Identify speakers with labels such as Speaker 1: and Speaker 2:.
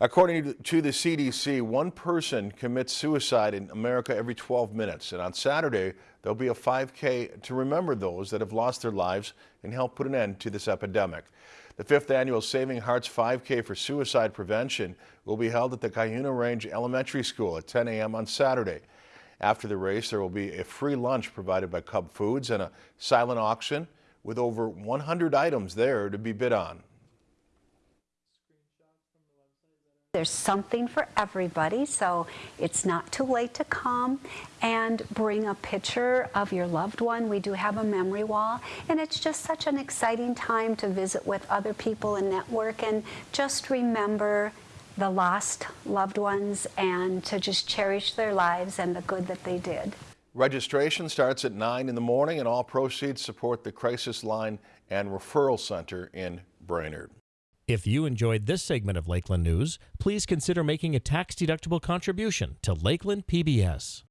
Speaker 1: According to the CDC, one person commits suicide in America every 12 minutes. And on Saturday, there'll be a 5K to remember those that have lost their lives and help put an end to this epidemic. The fifth annual Saving Hearts 5K for suicide prevention will be held at the Cuyuna Range Elementary School at 10 a.m. on Saturday. After the race, there will be a free lunch provided by Cub Foods and a silent auction with over 100 items there to be bid on.
Speaker 2: There's something for everybody, so it's not too late to come and bring a picture of your loved one. We do have a memory wall, and it's just such an exciting time to visit with other people and network and just remember the lost loved ones and to just cherish their lives and the good that they did.
Speaker 1: Registration starts at 9 in the morning and all proceeds support the Crisis Line and Referral Center in Brainerd.
Speaker 3: If you enjoyed this segment of Lakeland News, please consider making a tax-deductible contribution to Lakeland PBS.